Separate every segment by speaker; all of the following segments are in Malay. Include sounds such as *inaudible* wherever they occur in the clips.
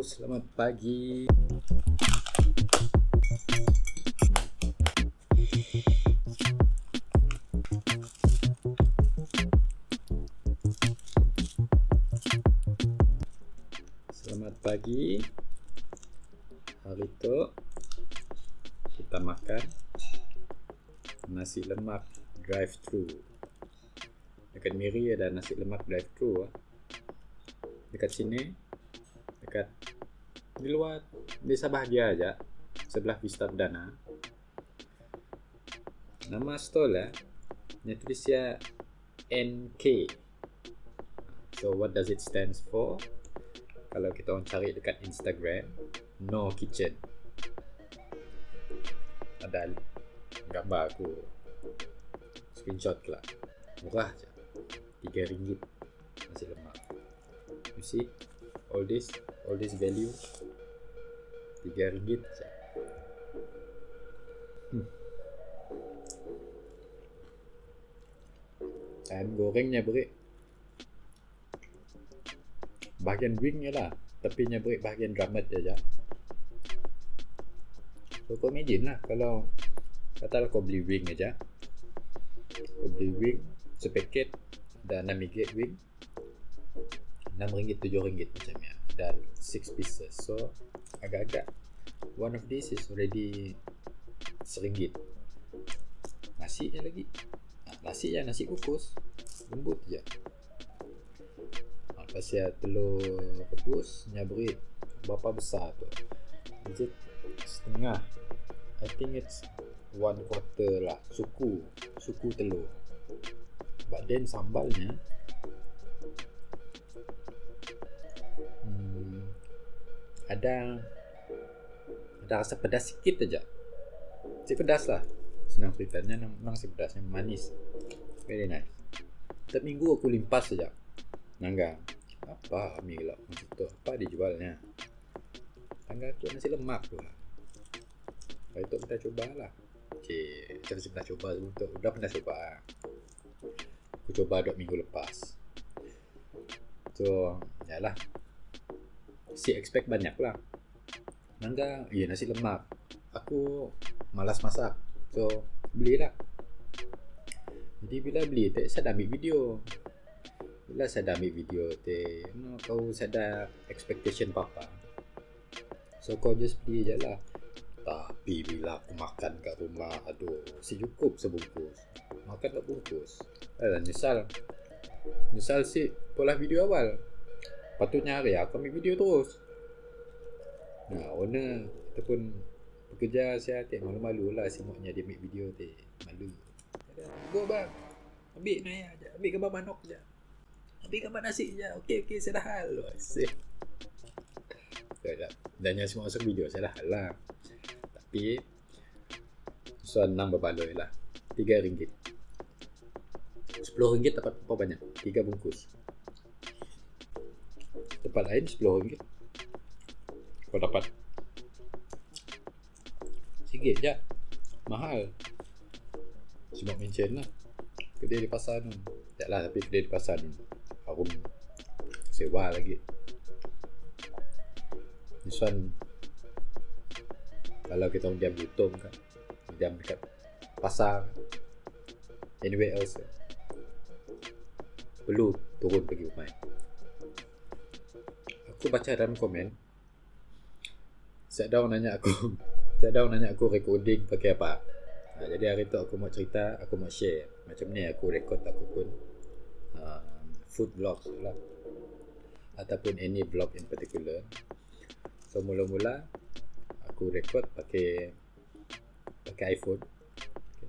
Speaker 1: selamat pagi. Selamat pagi. Hari tu kita makan nasi lemak drive thru. Dekat Miri ada nasi lemak drive thru. Dekat sini dekat di luar desa bahagia aja sebelah Vista Perdana. Nama stall nya tulisnya NK so what does it stands for? Kalau kita orang cari dekat Instagram no kitchen. Ada gambar aku. Screenshot lah. Murah je. 3 ringgit. Nasi lemak. You see all this all this value 3 ringgit je hmm. ayam gorengnya berik. Bahagian wingnya lah tepinya berik bahagian drummet je je so kau imagine lah kalau katalah kau beli wing aja. Kau beli wing sepaket dan 6 ringgit wing 6 ringgit 7 ringgit macamnya dan 6 pieces. So agak-agak one of this is already seringgit. Nasi je lagi. Ha, nasi ya nasi kukus. Lembut je. Ha, pasal telur rebus nyabri berapa besar tu? Is it setengah. I think it's one quarter lah. Suku. Suku telur. But then sambalnya ada ada rasa pedas sikit aja. Si pedas lah. Senang ceritanya memang si pedasnya manis. Very nice. Setiap minggu aku limpas saja. Nangga. Apa ambil lah macam tu. Apa dijualnya? Nangga tu nasi lemak tu. Baik tu kita coba lah. Okay. Kita pernah coba sebelum tu. Udah pernah coba. Aku coba dua minggu lepas. So, ya lah si expect banyak lah. Nangga, iya nasi lemak. Aku malas masak So, belilah Jadi bila beli, tak saya dah ambil video. Bila saya dah ambil video te, no, Kau saya dah expectation apa-apa So, kau just beli je lah. Tapi bila aku makan kat rumah Aduh, si cukup sebungkus. Makan tak bungkus. Eh, nyesal. Nyesal si pola video awal Patutnya hari aku ambil video terus. Nah, owner Ataupun Pekerja saya tak malu-malu lah Semua dia ambil video tu Malu. Go bang Ambil naya je Ambil gambar manok je Ambil gambar nasi je Okey okey saya dah hal Dan yang semua masuk video Saya dah hal lah. Tapi Soal enam berbaloi lah? Tiga ringgit. Sepuluh ringgit dapat apa banyak? Tiga bungkus tempat lain 10 ringgit. Kau dapat. Sikit je. Mahal. Cuma mention lah. Kedai di pasar tu. Tak lah tapi kedai di pasar ni. Harum. Sewa lagi. This one kalau kita diam di Tom kan diam dekat pasar anywhere else perlu turun pergi rumah aku baca dalam komen. Set down nanya aku. *laughs* Set down nanya aku recording pakai apa? Ha, Jadi hari tu aku mau cerita Aku mau share. Macam ni aku record aku pun uh, Food vlog lah. Ataupun any vlog in particular. So mula-mula Aku record pakai Pakai iPhone. Okay.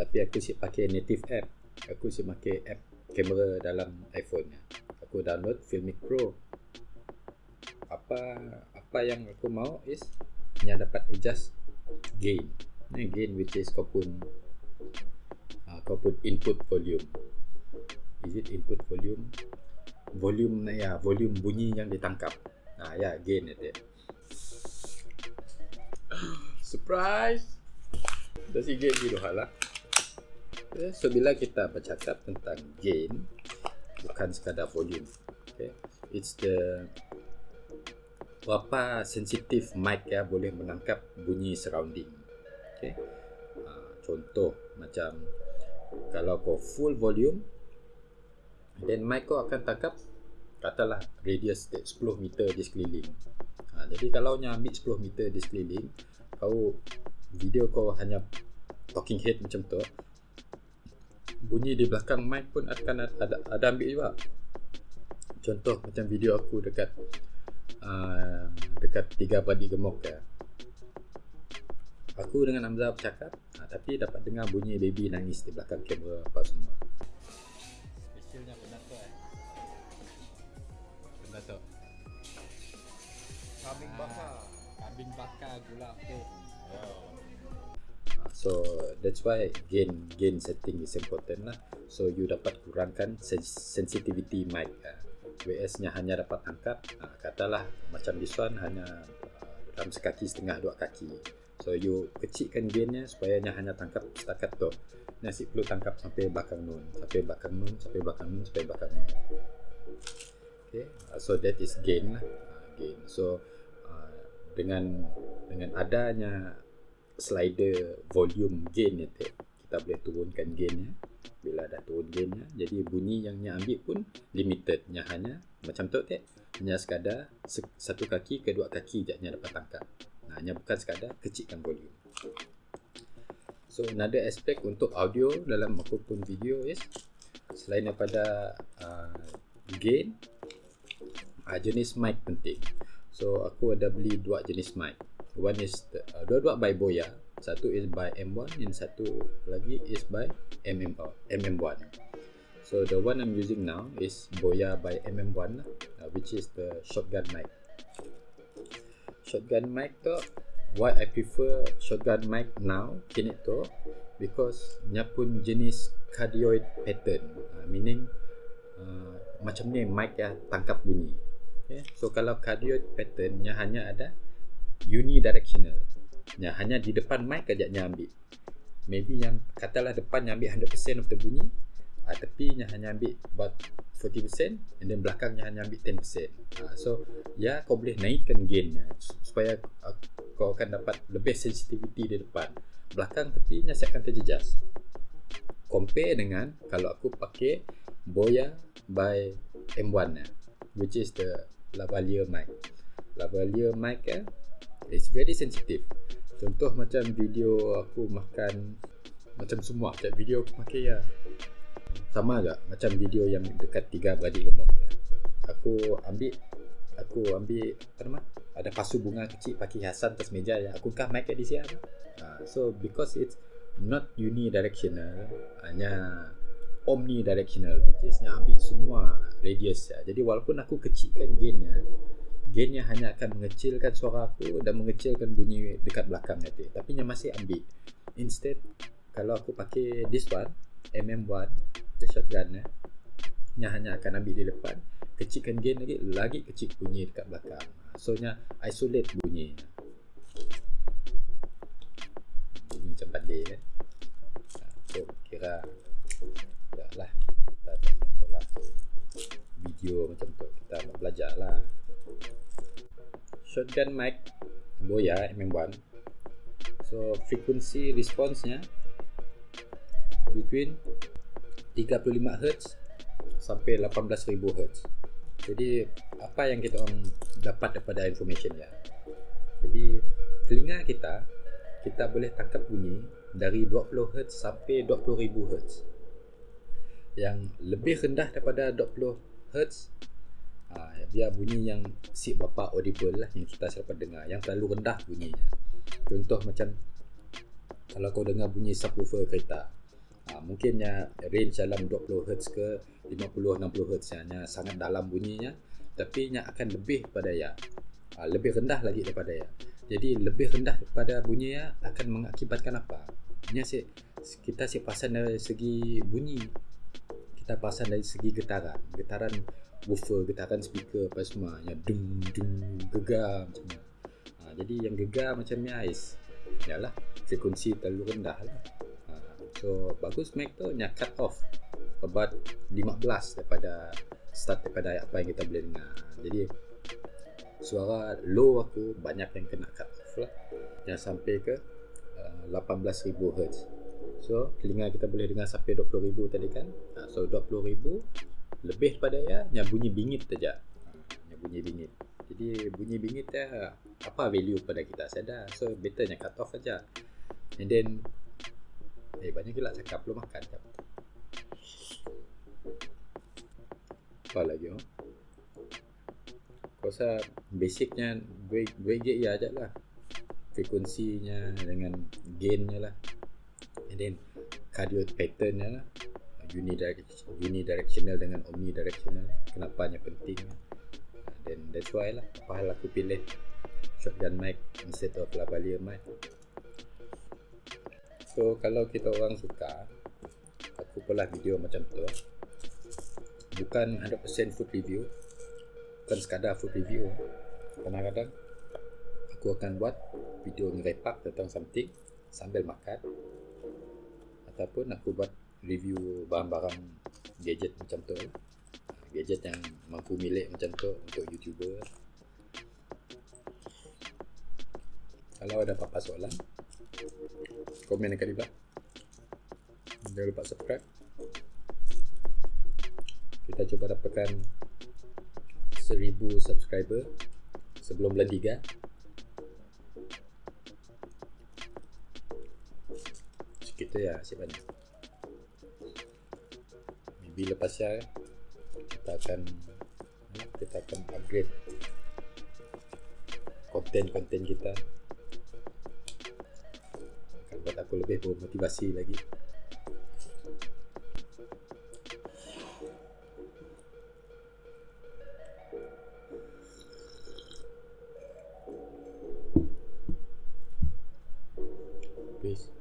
Speaker 1: Tapi aku si pakai native app. Aku si pakai app kamera dalam iPhone Aku download Filmic Pro apa apa yang aku mau is yang dapat adjust gain. Ni gain which is kau pun uh, kau pun input volume. Is it input volume? Volume ya volume bunyi yang ditangkap. Nah ya gain itu *coughs* surprise! Dah si gain gitu hala okay. so bila kita bercakap tentang gain bukan sekadar volume okay. it's the berapa sensitif mic ya boleh menangkap bunyi surrounding. Okay. Uh, contoh macam kalau kau full volume then mic kau akan tangkap katalah radius 10 meter di sekeliling. Ha, jadi kalau nya ambil 10 meter di sekeliling, kau video kau hanya talking head macam tu, bunyi di belakang mic pun akan ada ada ambil juga. Contoh macam video aku dekat uh, dekat tiga padi gemuk ya. Aku dengan Hamzah bercakap, uh, tapi dapat dengar bunyi baby nangis di belakang kamera apa semua. Specialnya benar tu eh. Benar tu.
Speaker 2: Kambing bakar.
Speaker 1: Ah, kambing bakar gula tu. Ah, so that's why gain gain setting is important lah. So you dapat kurangkan sensitivity mic. Uh, WS nya hanya dapat angkat uh, katalah macam this one hanya uh, dalam sekaki setengah dua kaki. So you kecilkan gainnya supaya nya hanya tangkap setakat tu. Nasi perlu tangkap sampai belakang nun sampai belakang nun sampai belakang nun sampai belakang nun. Okay uh, so that is gain lah uh, gain. So uh, dengan dengan adanya slider volume gain itu kita boleh turunkan gainnya bila dah turun gainnya jadi bunyi yang nya ambil pun limited. Nya hanya macam tu tak hanya sekadar satu kaki kedua kaki je nya dapat tangkap. Nah hanya bukan sekadar kecilkan volume. So another aspect untuk audio dalam apapun video is selain daripada uh, gain uh, jenis mic penting. So aku ada beli dua jenis mic. One is the, uh, dua-dua by Boya satu is by M1 and satu lagi is by MM, uh, MM1 so the one I'm using now is Boya by MM1 uh, which is the shotgun mic. Shotgun mic tu why I prefer shotgun mic now kini tu because nya pun jenis cardioid pattern. Uh, meaning uh, macam ni mic ya tangkap bunyi. Okay? so kalau cardioid pattern nya hanya ada unidirectional yang hanya di depan mic aja nya ambil. Maybe yang katalah depan yang ambil 100% of the bunyi uh, tepi yang hanya ambil about 40% and then belakangnya hanya ambil 10% uh, so ya kau boleh naikkan gainnya supaya uh, kau akan dapat lebih sensitivity di depan. Belakang tepinya saya akan terjejas. Compare dengan kalau aku pakai Boya by M1 which is the lavalier mic. Lavalier mic eh, It's very sensitive Contoh macam video aku makan Macam semua Macam video aku pakai ya Sama agak Macam video yang dekat tiga beradik gemuk ya. Aku ambil Aku ambil Apa nama Ada pasu bunga kecil Pakai hiasan atas meja ya. Aku kah mic di sini uh, So because it's Not unidirectional Hanya Omnidirectional Which is ambil semua Radius ya. Jadi walaupun aku kecilkan gainnya gainnya hanya akan mengecilkan suara aku dan mengecilkan bunyi dekat belakang nanti. Tapi yang masih ambil. Instead kalau aku pakai this one MM1 the shotgun eh, yang hanya akan ambil di depan. Kecilkan gain lagi lagi kecil bunyi dekat belakang. So nya isolate bunyi. Bunyi macam tadi kan so kira. Ya lah. Kita tak video macam tu. Kita nak belajar lah shotgun mic Boya MM1 so frequency response nya between 35 Hz sampai 18000 Hz jadi apa yang kita orang dapat daripada information ya jadi telinga kita kita boleh tangkap bunyi dari 20 Hz sampai 20000 Hz yang lebih rendah daripada 20 Hz biar bunyi yang si bapa audible lah yang kita dapat dengar yang terlalu rendah bunyinya. Contoh macam kalau kau dengar bunyi subwoofer kereta ha, mungkinnya range dalam 20 Hz ke 50 60 Hz nya sangat dalam bunyinya tapi nya akan lebih pada ya ha, lebih rendah lagi daripada ya jadi lebih rendah daripada bunyi ya akan mengakibatkan apa? Nya si kita si pasang dari segi bunyi kita pasang dari segi getaran. Getaran woofer getaran speaker apa semua yang dung dung gegar macam ni. Ha, jadi yang gegar macam ni ais. Yalah, frekuensi terlalu rendah lah. Ha, so bagus mic tu nya cut off about 15 daripada start daripada apa yang kita boleh dengar. Jadi suara low aku banyak yang kena cut off lah yang sampai ke uh, 18,000 Hz so telinga kita boleh dengar sampai 20,000 tadi kan uh, so 20,000 lebih daripada ya yang bunyi bingit saja. Yang bunyi bingit. Jadi bunyi bingit ya apa value pada kita? Sedar so betternya cut off saja. And then eh banyak gila cakap belum makan. Jap. apa lagi oh? Rasa basicnya gue gue ya aja lah. Frekuensinya dengan gainnya lah. And then cardio patternnya lah unidirectional, unidirectional dengan omnidirectional. Kenapanya penting? Then that's why lah. Apa hal aku pilih? Shotgun mic instead of lavalier mic. So kalau kita orang suka aku pula video macam tu. Bukan 100% food review. Bukan sekadar food review. Kadang-kadang aku akan buat video ngerepak tentang something sambil makan. Ataupun aku buat review barang-barang gadget macam tu gadget yang mampu milik macam tu untuk youtuber kalau ada apa-apa soalan komen dekat di bawah jangan lupa subscribe kita cuba dapatkan seribu subscriber sebelum bulan tiga. Kita ya siapa ni? Lepas ya kita akan kita akan upgrade konten-konten kita akan buat aku lebih bermotivasi lagi. Peace.